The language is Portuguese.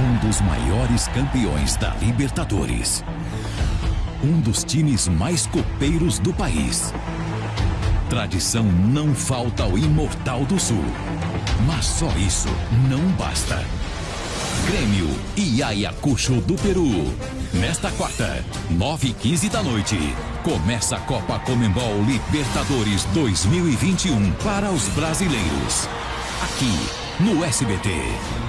Um dos maiores campeões da Libertadores. Um dos times mais copeiros do país. Tradição não falta ao Imortal do Sul. Mas só isso não basta. Grêmio e Ayacucho do Peru. Nesta quarta, 9 e 15 da noite, começa a Copa Comembol Libertadores 2021 para os brasileiros. Aqui, no SBT.